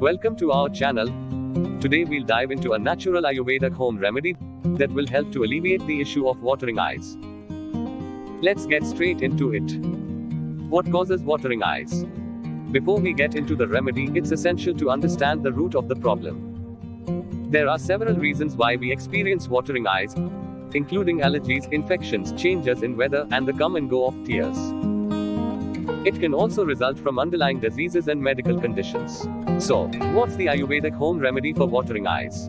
Welcome to our channel. Today we'll dive into a natural Ayurvedic home remedy that will help to alleviate the issue of watering eyes. Let's get straight into it. What causes watering eyes? Before we get into the remedy, it's essential to understand the root of the problem. There are several reasons why we experience watering eyes, including allergies, infections, changes in weather, and the come and go of tears. It can also result from underlying diseases and medical conditions. So, what's the Ayurvedic home remedy for watering eyes?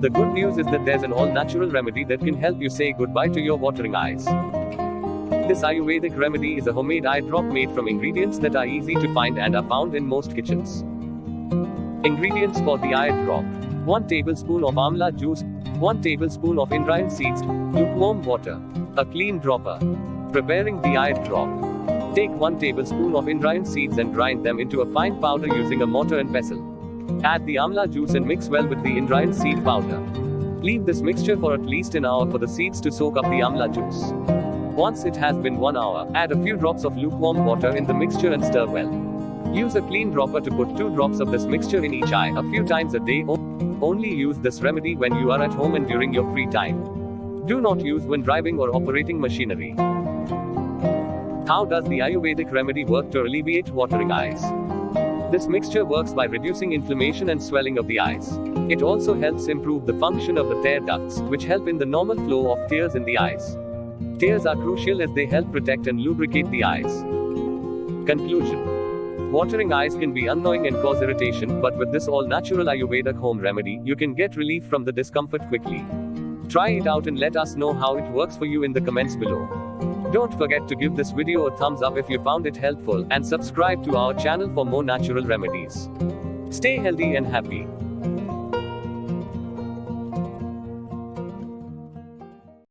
The good news is that there's an all natural remedy that can help you say goodbye to your watering eyes. This Ayurvedic remedy is a homemade eye drop made from ingredients that are easy to find and are found in most kitchens. Ingredients for the eye drop 1 tablespoon of amla juice, 1 tablespoon of indrayani seeds, lukewarm water, a clean dropper. Preparing the eye drop. Take 1 tablespoon of indrayani seeds and grind them into a fine powder using a mortar and pestle. Add the amla juice and mix well with the indrayani seed powder. Leave this mixture for at least an hour for the seeds to soak up the amla juice. Once it has been 1 hour, add a few drops of lukewarm water in the mixture and stir well. Use a clean dropper to put 2 drops of this mixture in each eye a few times a day. Only use this remedy when you are at home and during your free time. Do not use when driving or operating machinery. How does the Ayurvedic remedy work to alleviate watering eyes? This mixture works by reducing inflammation and swelling of the eyes. It also helps improve the function of the tear ducts, which help in the normal flow of tears in the eyes. Tears are crucial as they help protect and lubricate the eyes. Conclusion Watering eyes can be annoying and cause irritation, but with this all natural Ayurvedic home remedy, you can get relief from the discomfort quickly. Try it out and let us know how it works for you in the comments below. Don't forget to give this video a thumbs up if you found it helpful, and subscribe to our channel for more natural remedies. Stay healthy and happy.